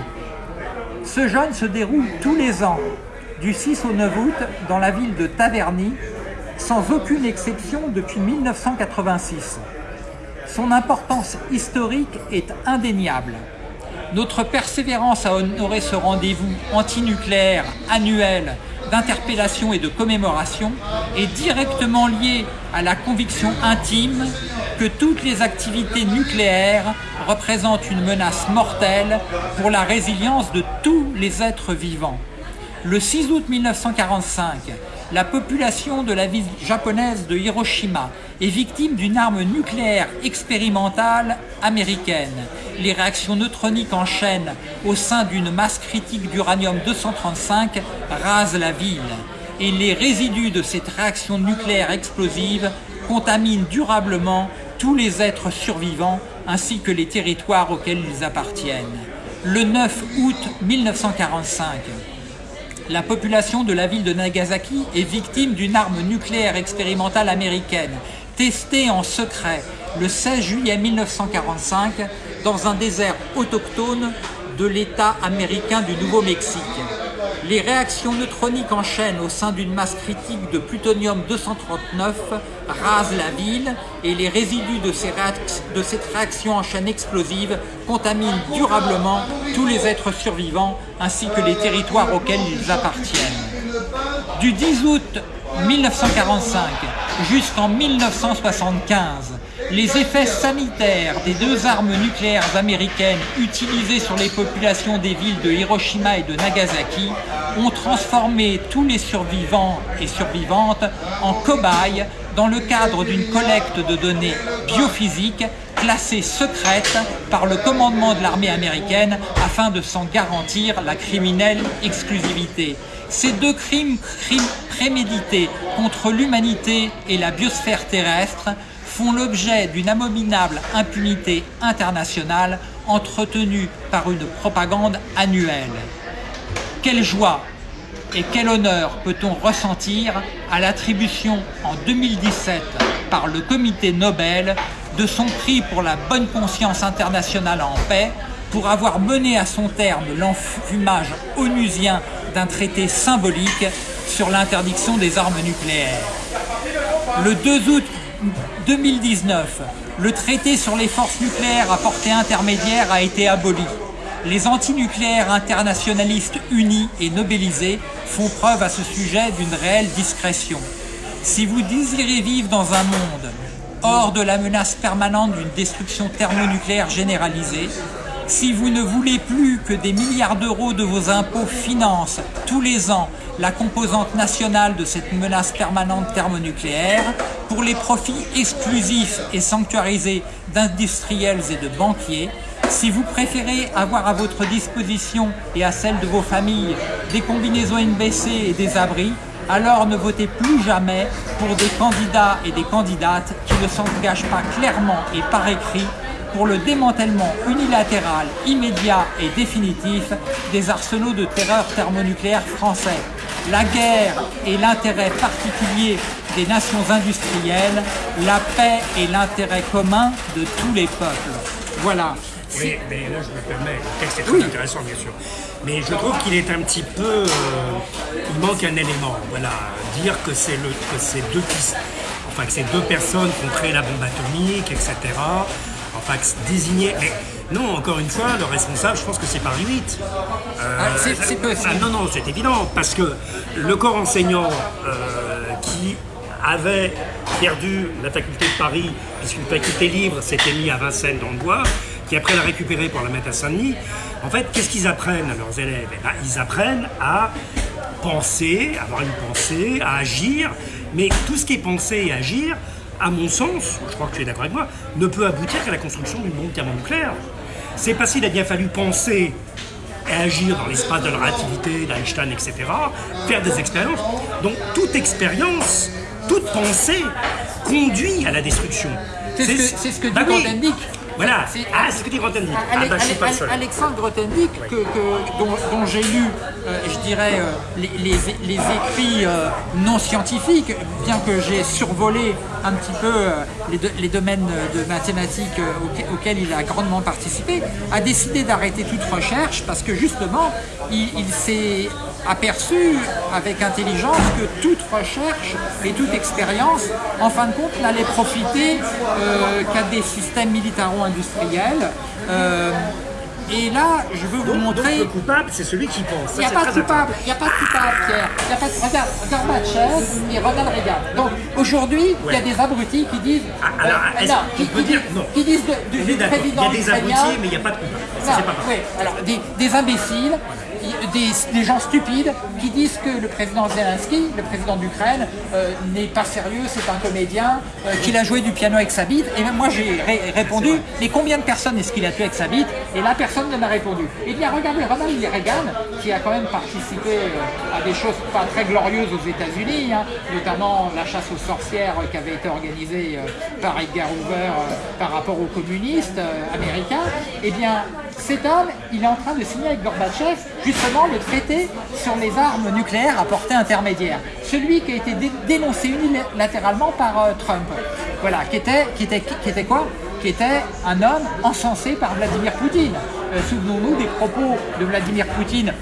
Ce jeûne se déroule tous les ans, du 6 au 9 août, dans la ville de Taverny, sans aucune exception depuis 1986. Son importance historique est indéniable. Notre persévérance à honorer ce rendez-vous antinucléaire annuel d'interpellation et de commémoration est directement liée à la conviction intime que toutes les activités nucléaires représentent une menace mortelle pour la résilience de tous les êtres vivants. Le 6 août 1945, la population de la ville japonaise de Hiroshima est victime d'une arme nucléaire expérimentale américaine. Les réactions neutroniques en chaîne au sein d'une masse critique d'uranium-235 rasent la ville et les résidus de cette réaction nucléaire explosive contaminent durablement tous les êtres survivants ainsi que les territoires auxquels ils appartiennent. Le 9 août 1945, la population de la ville de Nagasaki est victime d'une arme nucléaire expérimentale américaine, testée en secret le 16 juillet 1945 dans un désert autochtone de l'État américain du Nouveau-Mexique. Les réactions neutroniques en chaîne au sein d'une masse critique de plutonium-239 rasent la ville et les résidus de, de cette réaction en chaîne explosive contaminent durablement tous les êtres survivants ainsi que les territoires auxquels ils appartiennent. Du 10 août 1945 jusqu'en 1975, les effets sanitaires des deux armes nucléaires américaines utilisées sur les populations des villes de Hiroshima et de Nagasaki ont transformé tous les survivants et survivantes en cobayes dans le cadre d'une collecte de données biophysiques classées secrètes par le commandement de l'armée américaine afin de s'en garantir la criminelle exclusivité. Ces deux crimes, crimes prémédités contre l'humanité et la biosphère terrestre font l'objet d'une abominable impunité internationale entretenue par une propagande annuelle. Quelle joie et quel honneur peut-on ressentir à l'attribution en 2017 par le comité Nobel de son prix pour la bonne conscience internationale en paix pour avoir mené à son terme l'enfumage onusien d'un traité symbolique sur l'interdiction des armes nucléaires. Le 2 août 2019, le traité sur les forces nucléaires à portée intermédiaire a été aboli. Les antinucléaires internationalistes unis et nobelisés font preuve à ce sujet d'une réelle discrétion. Si vous désirez vivre dans un monde hors de la menace permanente d'une destruction thermonucléaire généralisée, si vous ne voulez plus que des milliards d'euros de vos impôts financent tous les ans la composante nationale de cette menace permanente thermonucléaire, pour les profits exclusifs et sanctuarisés d'industriels et de banquiers, si vous préférez avoir à votre disposition et à celle de vos familles des combinaisons NBC et des abris, alors ne votez plus jamais pour des candidats et des candidates qui ne s'engagent pas clairement et par écrit pour le démantèlement unilatéral, immédiat et définitif des arsenaux de terreur thermonucléaire français. La guerre est l'intérêt particulier des nations industrielles, la paix est l'intérêt commun de tous les peuples. Voilà. Oui, mais là je me permets, le texte est très intéressant bien sûr. Mais je trouve qu'il est un petit peu. Euh, il manque un élément. Voilà, dire que c'est le que c'est deux enfin que deux personnes qui ont créé la bombe atomique, etc enfin désigner. Mais non, encore une fois, le responsable, je pense que c'est Paris 8. Euh, ah, c'est possible. Ah, non, non, c'est évident, parce que le corps enseignant euh, qui avait perdu la faculté de Paris, puisqu'une faculté libre s'était mis à Vincennes dans le bois, qui après l'a récupéré pour la mettre à Saint-Denis, en fait, qu'est-ce qu'ils apprennent à leurs élèves? Eh ben, Ils apprennent à penser, avoir une pensée, à agir, mais tout ce qui est pensé et agir, à mon sens, je crois que tu es d'accord avec moi, ne peut aboutir qu'à la construction d'une bombe thermonucléaire. C'est parce qu'il a bien fallu penser et agir dans l'espace de la relativité, d'Einstein, etc., faire des expériences. Donc toute expérience, toute pensée conduit à la la C'est ce, ce, que dit bah. Voilà, ah, c'est ce que dit Grothendieck. Ah, bah, seul. Alexandre Grothendieck, que, dont, dont j'ai lu, euh, je dirais, euh, les, les, les, écrits euh, non scientifiques, bien que j'ai survolé un petit peu les, les, domaines de mathématiques auxquels il a grandement participé, a décidé d'arrêter toute recherche parce que justement, il, il s'est aperçu avec intelligence que toute recherche et toute expérience, en fin de compte, n'allait profiter euh, qu'à des systèmes militaro-industriels. Euh, et là, je veux vous montrer. le coupable, c'est celui qui pense. Il n'y a, pas de coupable, il n'y a pas de coupable, Pierre. Y a pas de... Regarde, Gorbatchev et Ronald Reagan. Donc aujourd'hui, il y a des abrutis qui disent. Ah, alors, euh, non, qui, qui, disent, non. qui disent de, du, président. Il y a des abrutis, mais il n'y a pas de coupable. C'est pas Oui, alors des, des imbéciles des, gens stupides qui disent que le président Zelensky, le président d'Ukraine, euh, n'est pas sérieux, c'est un comédien, euh, qu'il a joué du piano avec sa bite. Et même moi j'ai répondu, mais combien de personnes est-ce qu'il a tué avec sa bite? Et là personne ne m'a répondu. Eh bien regardez Ronald Reagan, qui a quand même participé euh, à des choses pas très glorieuses aux États-Unis, hein, notamment la chasse aux sorcières qui avait été organisée par Edgar Hoover par rapport aux communistes américains. Eh bien cet homme, il est en train de signer avec Gorbatchev justement le traité sur les armes nucléaires à portée intermédiaire. Celui qui a été dénoncé unilatéralement par euh, Trump. Voilà, qui était, qui, était, qui était quoi? Qui était un homme encensé par Vladimir Poutine. Euh, souvenons-nous des propos de Vladimir Poutine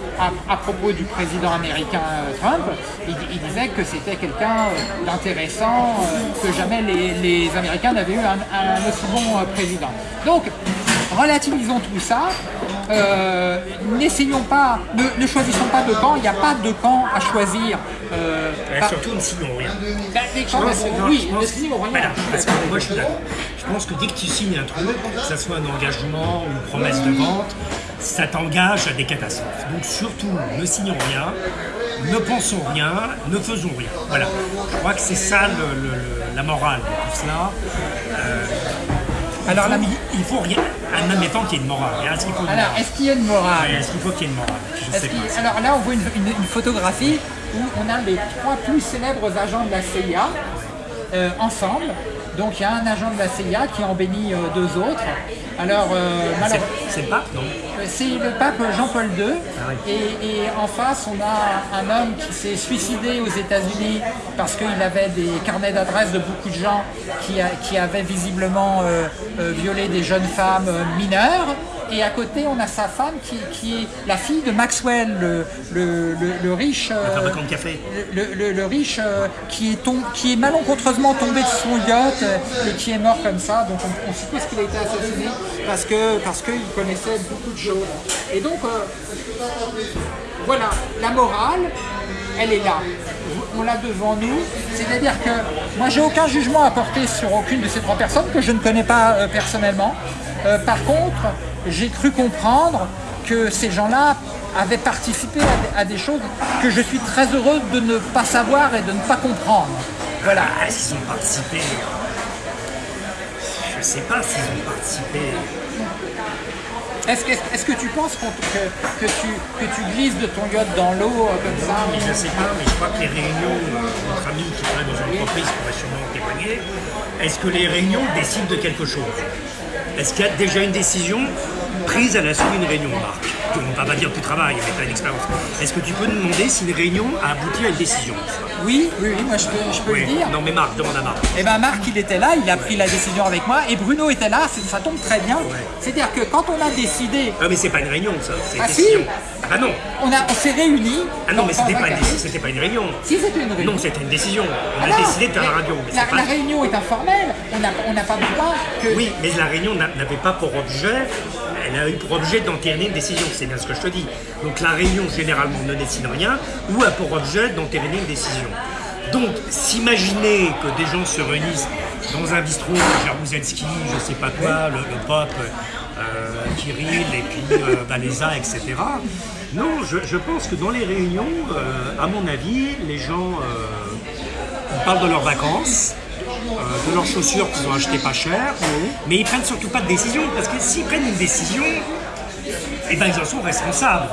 à, propos du président américain euh, Trump. Il, disait que c'était quelqu'un d'intéressant, que jamais les, Américains n'avaient eu un, un, aussi bon président. Donc, relativisons tout ça, euh, n'essayons pas, ne, choisissons pas de camp, il n'y a pas de camp à choisir. Euh, surtout ne signons rien. Bah, oui, ne signons rien. parce que moi je suis d'accord. Je pense que dès que tu signes un truc, que ce soit un engagement ou une promesse de vente, ça t'engage à des catastrophes. Donc surtout, ne signons rien, ne pensons rien, ne faisons rien. Voilà. Je crois que c'est ça la morale de tout cela. Alors là, il faut rien. En admettant qu'il y ait une morale. Est-ce qu'il alors, est-ce qu'il y a une morale Est-ce qu'il faut qu'il y ait une morale? Alors là, on voit une, photographie où on a les trois plus célèbres agents de la CIA euh, ensemble. Donc il y a un agent de la CIA qui en bénit euh, deux autres. Alors, euh, C'est le pape, non C'est le pape Jean-Paul II. Ah et, en face, on a un homme qui s'est suicidé aux États-Unis parce qu'il avait des carnets d'adresses de beaucoup de gens qui, qui avaient visiblement violé des jeunes femmes mineures et à côté on a sa femme qui, est la fille de Maxwell, le, riche. Euh, le café. Le, riche euh, qui, est qui est malencontreusement tombé de son yacht euh, et qui est mort comme ça. Donc on, suppose qu'il a été assassiné parce que parce qu'il connaissait beaucoup de choses. Et donc voilà, la morale, elle est là. On l'a devant nous. C'est-à-dire que moi j'ai aucun jugement à porter sur aucune de ces trois personnes que je ne connais pas personnellement. Par contre, j'ai cru comprendre que ces gens-là avaient participé à des, choses que je suis très heureux de ne pas savoir et de ne pas comprendre. Voilà. S'ils ont participé? Je ne sais pas s'ils ont participé. Est-ce que, tu penses que, tu, que tu glisses de ton yacht dans l'eau euh, comme ça? Je ne sais pas, mais je crois que les réunions, euh, notre ami qui travaille dans une entreprise pourrait sûrement témoigner, est-ce que les réunions décident de quelque chose? Est-ce qu'il y a déjà une décision prise à la suite d'une réunion, Marc On ne va pas dire que tu travailles, mais tu as une expérience. Est-ce que tu peux nous demander si une réunion a abouti à une décision? Oui, oui, oui, moi je peux, je peux le dire. Non mais Marc, demande à Marc. Eh bien Marc, il était là, il a pris la décision avec moi, et Bruno était là, ça tombe très bien. C'est-à-dire que quand on a décidé... Non mais c'est pas une réunion ça, c'est ah, décision. Si ah non On, on s'est réunis... Ah non mais c'était pas, une, pas une réunion. Si c'était une réunion. Non, c'était une décision. On a décidé de faire la radio. la, réunion est informelle, on n'a pas besoin que... Oui, mais la réunion n'avait pas pour objet elle a eu pour objet d'entériner une décision, c'est bien ce que je te dis. Donc la réunion généralement ne décide rien ou a pour objet d'entériner une décision. Donc, s'imaginer que des gens se réunissent dans un bistrot, Jaruzelski, je sais pas quoi, le, le pop, euh, Kirill et puis euh, etc., Non, je, je pense que dans les réunions, euh, à mon avis, les gens ils parlent de leurs vacances, euh, de leurs chaussures qu'ils ont achetées pas cher, mais ils prennent surtout pas de décision, parce que s'ils prennent une décision, eh ben, ils en sont responsables.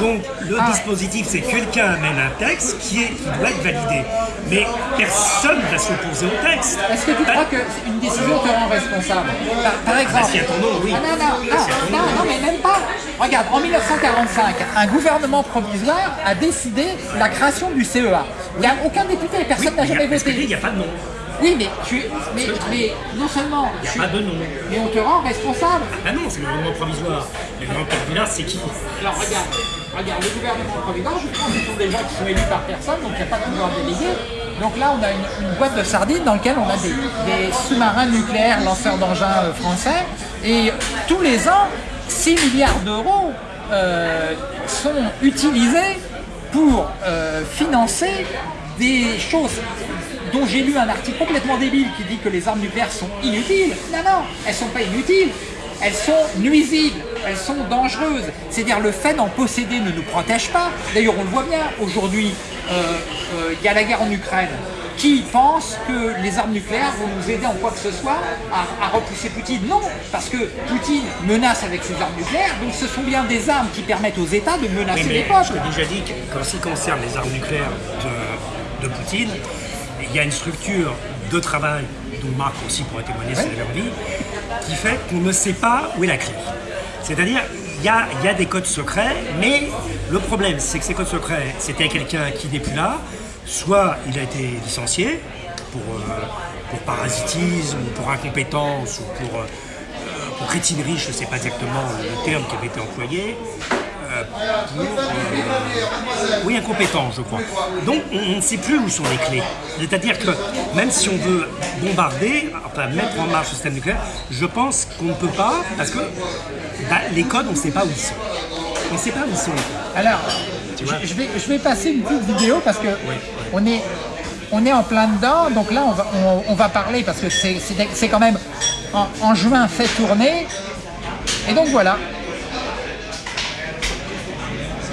Donc le Ah. dispositif, c'est que quelqu'un amène un texte qui, est, qui doit être validé. Mais personne ne va s'opposer au texte. Est-ce que tu Pas- crois qu'une décision te rend responsable par, par exemple s'il y a ton nom, oui. Ah, non, non, non, non, non, mais même pas. Regarde, en 1945, un gouvernement provisoire a décidé la création du CEA. Il n'y a aucun député, personne n'a jamais voté. Il n'y a pas de nom. Oui, mais, tu, mais, mais non seulement, Il n'y tu- pas de nom. mais on te rend responsable. Ah non, c'est le gouvernement provisoire. Le gouvernement provisoire, c'est qui? Alors regarde, regarde, le gouvernement provisoire, je pense que ce sont des gens qui sont élus par personne, donc il n'y a pas de pouvoir délégué. Donc là, on a une, une boîte de sardines dans laquelle on a des, des sous-marins nucléaires lanceurs d'engins euh, français. Et tous les ans, 6 milliards d'euros euh, sont utilisés pour euh, financer des choses dont j'ai lu un article complètement débile qui dit que les armes nucléaires sont inutiles. Non, non, elles sont pas inutiles. Elles sont nuisibles, elles sont dangereuses. C'est-à-dire le fait d'en posséder ne nous protège pas. D'ailleurs, on le voit bien aujourd'hui. euh, euh, Il y a la guerre en Ukraine. Qui pense que les armes nucléaires vont nous aider en quoi que ce soit à, à repousser Poutine? Non, parce que Poutine menace avec ses armes nucléaires, donc ce sont bien des armes qui permettent aux États de menacer Oui, les peuples. je t'ai déjà dit qu'en ce qui concerne les armes nucléaires de, de Poutine, il y a une structure de travail dont Marc aussi pourrait témoigner si elle avait envie, qui fait qu'on ne sait pas où est la clé. C'est-à-dire, il y a, il y a des codes secrets, mais le problème, c'est que ces codes secrets, c'était quelqu'un qui n'est plus là, soit il a été licencié pour, euh, pour parasitisme, ou pour incompétence, ou pour, euh, pour crétinerie, je ne sais pas exactement le terme qui avait été employé, euh, pour, euh, oui, incompétent, je crois. Donc, on ne sait plus où sont les clés. C'est-à-dire que même si on veut bombarder, enfin mettre en marche le système nucléaire, je pense qu'on ne peut pas, parce que bah, les codes, on ne sait pas où ils sont. On ne sait pas où ils sont. Alors, je, vais, je vais passer une petite vidéo parce que on est, on est en plein dedans. Donc là, on va, on, on va parler parce que c'est- quand même en, en juin fait tourner. Et donc voilà.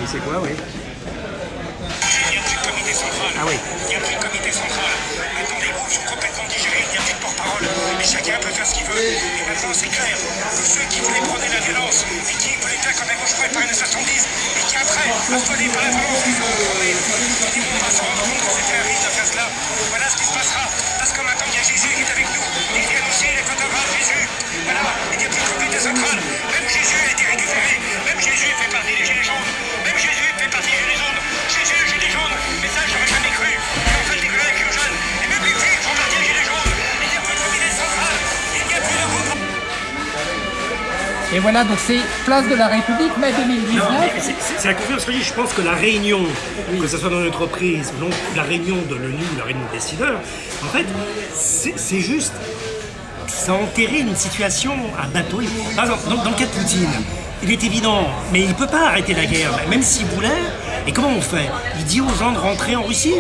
C'est quoi, oui Il n'y a plus de comité central. Ah oui. Il n'y a plus de comité central. Maintenant, les groupes sont complètement digérés. Il n'y a plus de porte-parole. Et chacun peut faire ce qu'il veut. Et maintenant, c'est clair que ceux qui voulaient prôner la violence et qui voulaient faire comme les bourgeois par années 70 et qui après, affolés par la violence, ils ont tourné, ils vont pas se rendre compte que c'était un risque de faire cela. Voilà ce qui se passera. Parce que maintenant, il y a Jésus qui est avec nous. Il vient aussi les photographes Jésus. Voilà. Il n'y a plus de comité central. Même Jésus a été récupéré. Même Jésus fait Et voilà, donc c'est place de la République, mai Non, mais 2019. c'est- la conférence que je dis. Je pense que la réunion, que ce soit dans l'entreprise, donc la réunion de l'ONU, la réunion des décideurs, en fait, c'est juste. Ça a enterré une situation à bateau. Par exemple, dans, dans le cas de Poutine, il est évident, mais il ne peut pas arrêter la guerre, même s'il voulait. Et comment on fait? Il dit aux gens de rentrer en Russie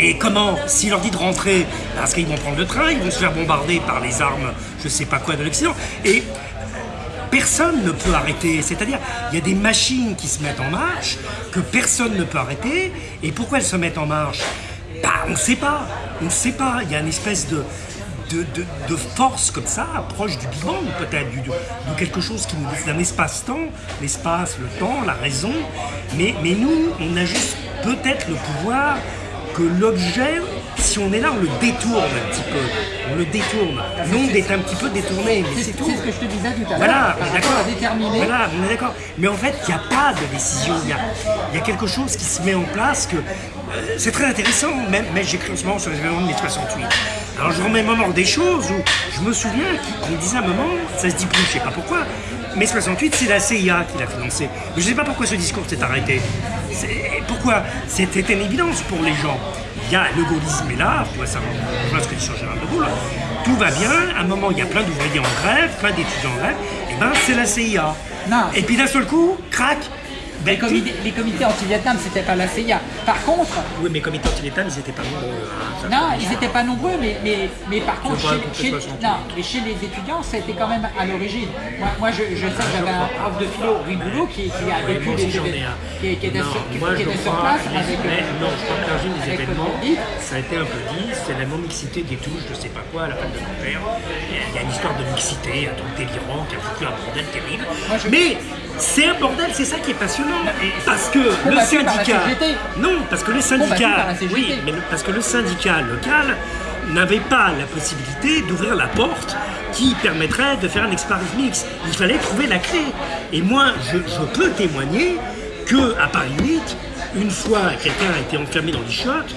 et comment S'il leur dit de rentrer, parce qu'ils vont prendre le train, ils vont se faire bombarder par les armes, je sais pas quoi, de l'Occident. Et personne ne peut arrêter. C'est-à-dire, il y a des machines qui se mettent en marche que personne ne peut arrêter. Et pourquoi elles se mettent en marche? Bah, On ne sait pas. On ne sait pas. Il y a une espèce de, de, de- force comme ça, proche du Big Bang peut-être, de, de quelque chose qui nous d'un espace-temps, l'espace, le temps, la raison. Mais, mais nous, on a juste peut-être le pouvoir que l'objet, si on est là, on le détourne un petit peu. On le détourne. L'onde est un petit peu détournée, mais C'est tout. ce que je te disais tout à l'heure. Voilà, on est d'accord. Voilà, on est d'accord. Mais en fait, il n'y a pas de décision. Il y a, il y a quelque chose qui se met en place que. euh, c'est très intéressant. Même, mais j'écris en ce moment sur les événements de mai 68. Alors je remets moment des choses où je me souviens qu'on disait à un moment, ça se dit plus, je sais pas pourquoi. Mais 68, c'est la CIA qui l'a financé. Mais je ne sais pas pourquoi ce discours s'est arrêté. Pourquoi C'était une évidence pour les gens. Il y a le gaullisme est là, tu vois ça, vois ce que dit Jean-Gérard de Gaulle. Tout va bien, à un moment il y a plein d'ouvriers en grève, plein d'étudiants en grève, et ben c'est la CIA. Non. Et puis d'un seul coup, crac, les, comités, les comités anti-Vietnam, c'était pas la CIA. Par contre, Oui, mais comité anti-Vietnam, ils n'étaient pas nombreux. hein, ça non, ils n'étaient pas nombreux, mais, mais, mais par contre, chez, chez- 68. non, mais chez les étudiants, c'était quand même à l'origine. Moi, moi, je, je sais que j'avais un prof de philo, Riboulot, qui, qui a vécu les ai événements, qui, qui était Non, sur, qui- moi, qui je était sur crois, place les- avec. mais euh, non, je crois que l'origine des événements, ça a été un peu dit, c'est la non-mixité des touches, je sais pas quoi, à la fin de mon père. Il y a une histoire de mixité, un truc délirant, qui a foutu un bordel terrible. Moi, je- Mais c'est un bordel, c'est ça qui est passionnant. Parce que le syndicat. Non, parce que le syndicat. Oui, mais le- parce que le syndicat local n'avait pas la possibilité d'ouvrir la porte qui permettrait de faire un expérience mix. Il fallait trouver la clé. Et moi, je, je peux témoigner que à Paris 8, une fois quelqu'un a été enfermé dans les chiottes,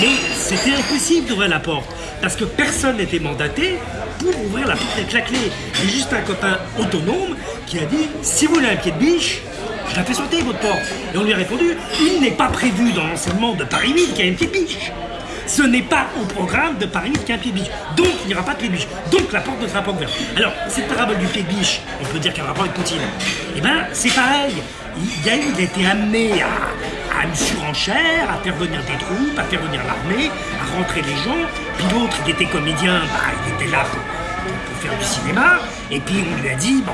mais c'était impossible d'ouvrir la porte parce que personne n'était mandaté pour ouvrir la porte avec la clé. A juste un copain autonome qui a dit si vous voulez un pied de biche, je la fais sauter votre porte. Et on lui a répondu il n'est pas prévu dans l'enseignement de Paris 8 qu'il y ait un pied de biche. Ce n'est pas au programme de Paris 8 qu'il y a un pied de biche. Donc il n'y aura pas de pied de biche. Donc la porte ne sera pas ouverte. Alors, cette parabole du pied de biche, on peut dire qu'elle a un rapport avec Poutine. Eh bien, c'est pareil. Il, a il a été amené à, à une surenchère, à faire venir des troupes, à faire venir l'armée, à rentrer les gens. Puis l'autre, il était comédien, bah, il était là pour- pour faire du cinéma. Et puis on lui a dit, bon,